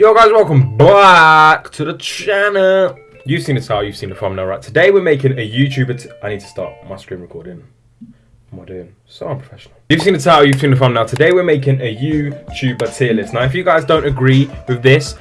Yo guys, welcome back to the channel. You've seen the title, you've seen the thumbnail, right? Today we're making a YouTuber. I need to start my screen recording. What am I doing? So unprofessional. You've seen the title, you've seen the thumbnail. Today we're making a YouTuber tier list. Now, if you guys don't agree with this,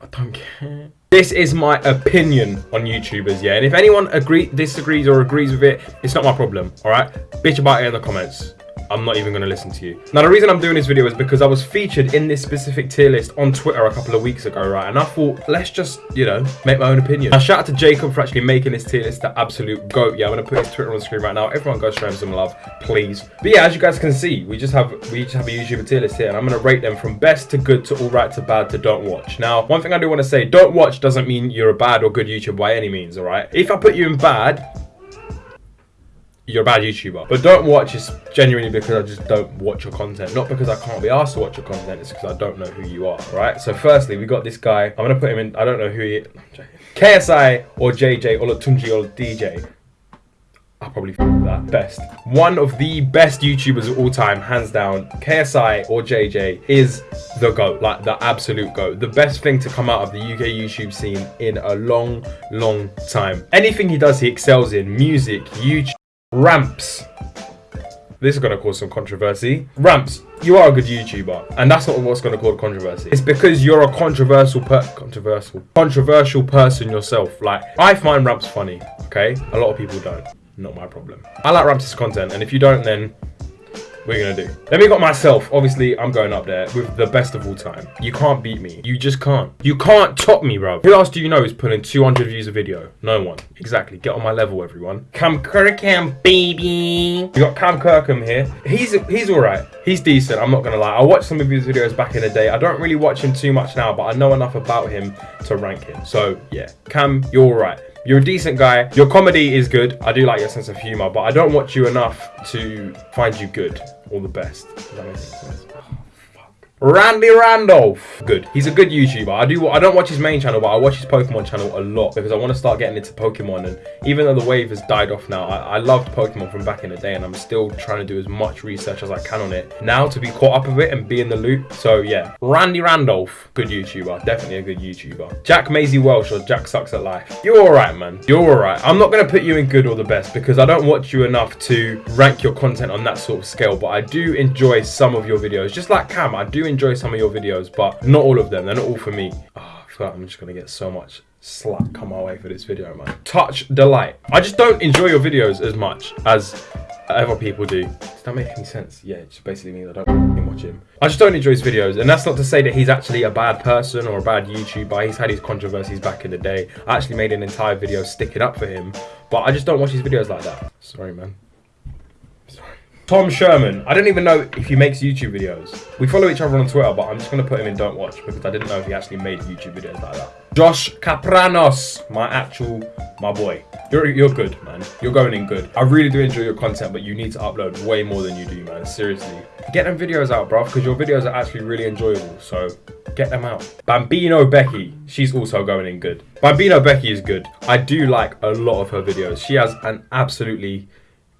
I don't care. This is my opinion on YouTubers, yeah. And if anyone agree, disagrees or agrees with it, it's not my problem. All right, bitch about it in the comments. I'm not even going to listen to you. Now, the reason I'm doing this video is because I was featured in this specific tier list on Twitter a couple of weeks ago, right? And I thought, let's just, you know, make my own opinion. Now, shout out to Jacob for actually making this tier list the absolute goat. Yeah, I'm going to put his Twitter on the screen right now. Everyone go show him some love, please. But yeah, as you guys can see, we just have we just have a YouTuber tier list here, and I'm going to rate them from best to good to all right to bad to don't watch. Now, one thing I do want to say, don't watch doesn't mean you're a bad or good YouTuber by any means, all right? If I put you in bad, you're a bad YouTuber. But don't watch is genuinely because I just don't watch your content. Not because I can't be asked to watch your content, it's because I don't know who you are, right? So firstly, we got this guy. I'm gonna put him in, I don't know who he is. KSI or JJ or Tunji or DJ. I'll probably that best. One of the best YouTubers of all time, hands down. KSI or JJ is the GOAT, like the absolute GOAT. The best thing to come out of the UK YouTube scene in a long, long time. Anything he does, he excels in. Music, YouTube, Ramps. This is going to cause some controversy. Ramps, you are a good YouTuber, and that's not what's going to cause controversy. It's because you're a controversial controversial controversial person yourself. Like I find Ramps funny, okay? A lot of people don't. Not my problem. I like Ramps' content, and if you don't, then we're gonna do. Then we got myself. Obviously, I'm going up there with the best of all time. You can't beat me. You just can't. You can't top me, bro. Who else do you know is pulling 200 views a video? No one. Exactly. Get on my level, everyone. Cam Kirkham, baby. We got Cam Kirkham here. He's he's all right. He's decent. I'm not gonna lie. I watched some of his videos back in the day. I don't really watch him too much now, but I know enough about him to rank him. So yeah, Cam, you're all right. You're a decent guy. Your comedy is good. I do like your sense of humor, but I don't watch you enough to find you good or the best. That sense? Randy Randolph. Good. He's a good YouTuber. I do. I don't watch his main channel, but I watch his Pokemon channel a lot because I want to start getting into Pokemon. And even though the wave has died off now, I, I loved Pokemon from back in the day, and I'm still trying to do as much research as I can on it now to be caught up with it and be in the loop. So yeah, Randy Randolph, good YouTuber. Definitely a good YouTuber. Jack Massey Welsh or Jack Sucks at Life. You're all right, man. You're all right. I'm not gonna put you in good or the best because I don't watch you enough to rank your content on that sort of scale. But I do enjoy some of your videos, just like Cam. I do enjoy some of your videos, but not all of them. They're not all for me. Oh, I feel like I'm just gonna get so much slack come my way for this video, man. Touch delight. I just don't enjoy your videos as much as other people do. Does that make any sense? Yeah, it just basically means I don't watch him. I just don't enjoy his videos, and that's not to say that he's actually a bad person or a bad YouTuber. He's had his controversies back in the day. I actually made an entire video sticking up for him, but I just don't watch his videos like that. Sorry, man. Tom Sherman. I don't even know if he makes YouTube videos. We follow each other on Twitter, but I'm just going to put him in Don't Watch because I didn't know if he actually made YouTube videos like that. Josh Capranos. My actual, my boy. You're, you're good, man. You're going in good. I really do enjoy your content, but you need to upload way more than you do, man. Seriously. Get them videos out, bro, because your videos are actually really enjoyable. So get them out. Bambino Becky. She's also going in good. Bambino Becky is good. I do like a lot of her videos. She has an absolutely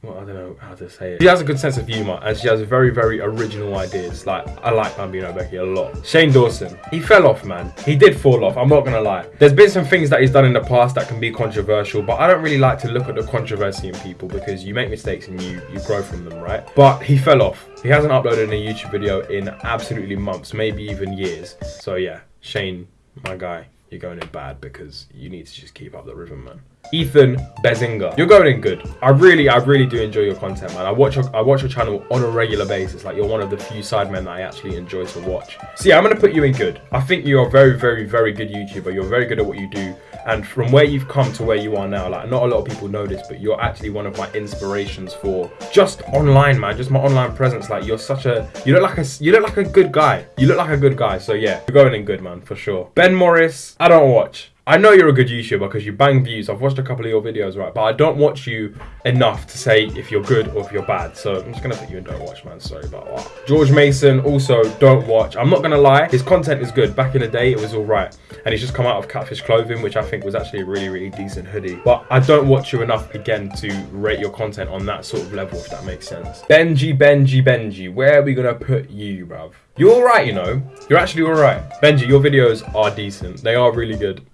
well, I don't know how to say it. She has a good sense of humor and she has very, very original ideas. Like, I like Bambino Becky a lot. Shane Dawson, he fell off, man. He did fall off, I'm not gonna lie. There's been some things that he's done in the past that can be controversial, but I don't really like to look at the controversy in people because you make mistakes and you, you grow from them, right? But he fell off. He hasn't uploaded a YouTube video in absolutely months, maybe even years. So yeah, Shane, my guy, you're going in bad because you need to just keep up the rhythm, man. Ethan Behzinga. You're going in good. I really, I really do enjoy your content, man. I watch your, I watch your channel on a regular basis. Like you're one of the few sidemen that I actually enjoy to watch. So yeah, I'm gonna put you in good. I think you're very, very, very good YouTuber. You're very good at what you do. And from where you've come to where you are now, like not a lot of people know this, but you're actually one of my inspirations for just online, man. Just my online presence. Like you're such a, you look like a, you look like a good guy. You look like a good guy. So yeah, you're going in good, man, for sure. Ben Morris, I don't watch. I know you're a good YouTuber because you bang views. I've watched a couple of your videos, right? But I don't watch you enough to say if you're good or if you're bad. So I'm just gonna put you in don't watch, man. Sorry about that. George Mason also don't watch. I'm not gonna lie, his content is good. Back in the day, it was all right, and he's just come out of Catfish Clothing, which I think was actually a really, really decent hoodie. But I don't watch you enough again to rate your content on that sort of level, if that makes sense. Benji, Benji, Benji, where are we gonna put you, bruv? You're all right, you know. You're actually all right. Benji, your videos are decent. They are really good.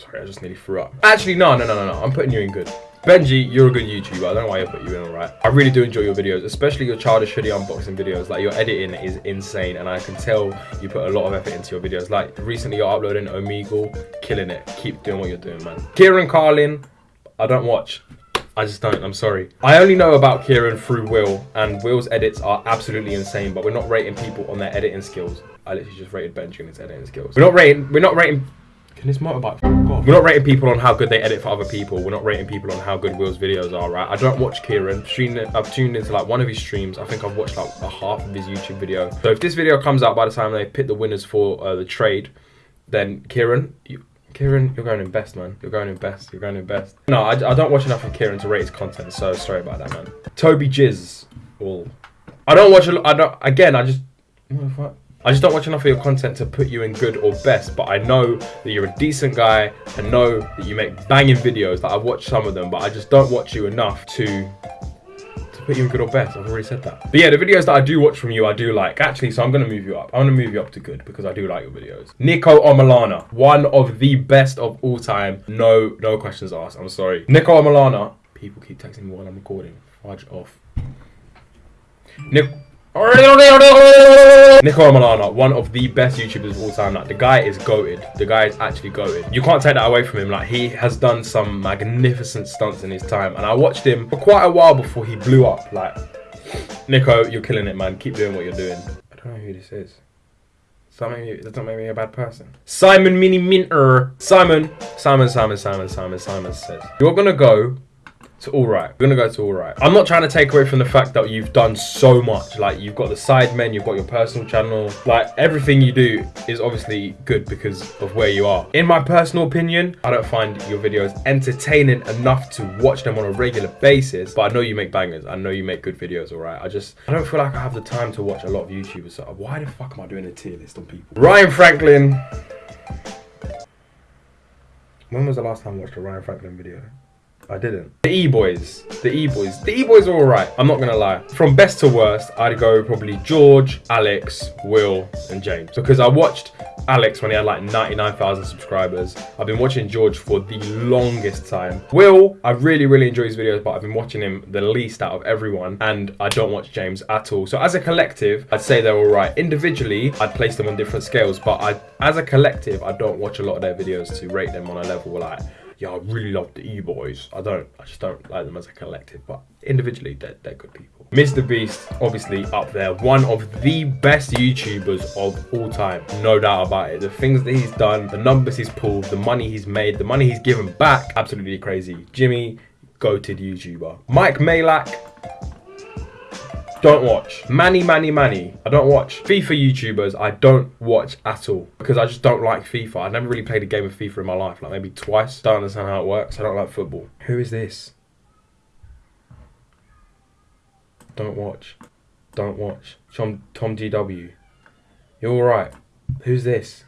Sorry, I just nearly threw up. Actually, no, no, no, no, no. I'm putting you in good. Benji, you're a good YouTuber. I don't know why I put you in alright. I really do enjoy your videos, especially your childish hoodie unboxing videos. Like your editing is insane, and I can tell you put a lot of effort into your videos. Like recently, you're uploading Omegle, killing it. Keep doing what you're doing, man. Kieran Carlin, I don't watch. I just don't. I'm sorry. I only know about Kieran through Will, and Will's edits are absolutely insane. But we're not rating people on their editing skills. I literally just rated Benji on his editing skills. We're not rating. We're not rating can this motorbike? We're not rating people on how good they edit for other people. We're not rating people on how good Will's videos are, right? I don't watch Kieran. I've tuned into like one of his streams. I think I've watched like a half of his YouTube video. So if this video comes out by the time they pick the winners for uh, the trade, then Kieran, you, Kieran, you're going in best, man. You're going in best. You're going in best. No, I, I don't watch enough of Kieran to rate his content, so sorry about that, man. Toby Jizz. All. I don't watch a lot. I don't. Again, I just. What the fuck? I just don't watch enough of your content to put you in good or best, but I know that you're a decent guy. I know that you make banging videos. That I've watched some of them, but I just don't watch you enough to to put you in good or best. I've already said that. But yeah, the videos that I do watch from you, I do like. Actually, so I'm gonna move you up. I'm gonna move you up to good because I do like your videos. Niko Omilana, one of the best of all time. No, no questions asked. I'm sorry. Niko Omilana. People keep texting me while I'm recording. Fudge off. Nick. Niko Omilana, one of the best YouTubers of all time. Like the guy is goated. The guy is actually goated. You can't take that away from him. Like he has done some magnificent stunts in his time, and I watched him for quite a while before he blew up. Like Niko, you're killing it, man. Keep doing what you're doing. I don't know who this is. Something that doesn't make me a bad person. Simon Miniminter. Simon, Simon, Simon, Simon, Simon, Simon says you're gonna go to all right. We're gonna go to all right. I'm not trying to take away from the fact that you've done so much. Like you've got the Sidemen, you've got your personal channel. Like everything you do is obviously good because of where you are. In my personal opinion, I don't find your videos entertaining enough to watch them on a regular basis. But I know you make bangers. I know you make good videos. All right. I just I don't feel like I have the time to watch a lot of YouTubers. So why the fuck am I doing a tier list on people? Ryan Franklin. When was the last time I watched a Ryan Franklin video? I didn't. The E-Boys. The E-Boys. The E-Boys are alright. I'm not gonna lie. From best to worst, I'd go probably George, Alex, Will, and James. Because I watched Alex when he had like 99,000 subscribers. I've been watching George for the longest time. Will, I really, really enjoy his videos, but I've been watching him the least out of everyone. And I don't watch James at all. So as a collective, I'd say they're alright. Individually, I'd place them on different scales. But I, as a collective, I don't watch a lot of their videos to rate them on a level like yeah, I really love the E-Boys. I don't, I just don't like them as a collective, but individually, they're, they're good people. Mr. Beast, obviously up there, one of the best YouTubers of all time, no doubt about it. The things that he's done, the numbers he's pulled, the money he's made, the money he's given back, absolutely crazy. Jimmy, goated YouTuber. Mike Malak, don't watch. Manny, Manny, Manny. I don't watch. FIFA YouTubers, I don't watch at all. Because I just don't like FIFA. I've never really played a game of FIFA in my life. Like maybe twice. Don't understand how it works. I don't like football. Who is this? Don't watch. Don't watch. Tom, Tom GW. You're alright. Who's this?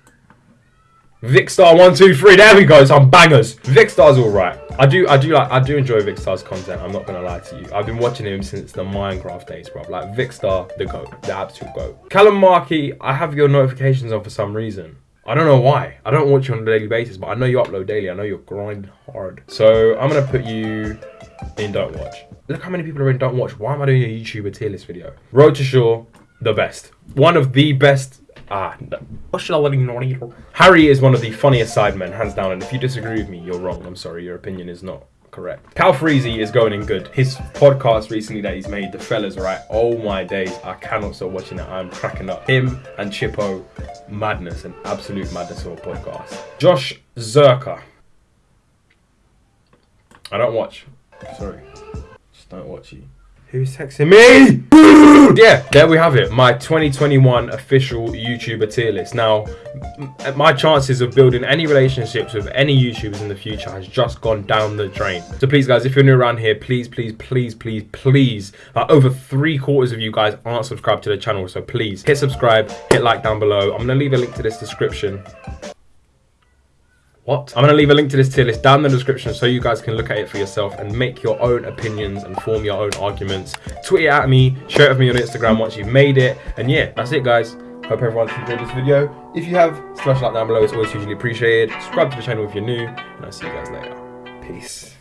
Vikkstar one two three. There we go. Some bangers. Vikkstar's all right. I do I do like I do enjoy Vikkstar's content. I'm not gonna lie to you. I've been watching him since the Minecraft days, bro. Like Vikkstar, the goat, the absolute goat. Callum Markey, I have your notifications on for some reason. I don't know why. I don't watch you on a daily basis, but I know you upload daily. I know you're grinding hard. So I'm gonna put you in Don't Watch. Look how many people are in Don't Watch. Why am I doing a YouTuber tier list video? Wroetoshaw, the best. One of the best Ah, Harry is one of the funniest sidemen, hands down, and if you disagree with me, you're wrong. I'm sorry, your opinion is not correct. Calfreezy is going in good. His podcast recently that he's made, The Fellas, right? Oh my days, I cannot stop watching it. I'm cracking up. Him and Chippo, madness, an absolute madness of a podcast. Josh Zerkaa. I don't watch. Sorry. Just don't watch you. Who's texting me? yeah, there we have it. My 2021 official YouTuber tier list. Now, my chances of building any relationships with any YouTubers in the future has just gone down the drain. So please, guys, if you're new around here, please, please, please, please, please, like over three quarters of you guys aren't subscribed to the channel. So please hit subscribe, hit like down below. I'm gonna leave a link to this description. What? I'm going to leave a link to this tier list down in the description so you guys can look at it for yourself and make your own opinions and form your own arguments. Tweet it at me, share it with me on Instagram once you've made it. And yeah, that's it, guys. Hope everyone's enjoyed this video. If you have, smash like down below. It's always hugely appreciated. Subscribe to the channel if you're new. And I'll see you guys later. Peace.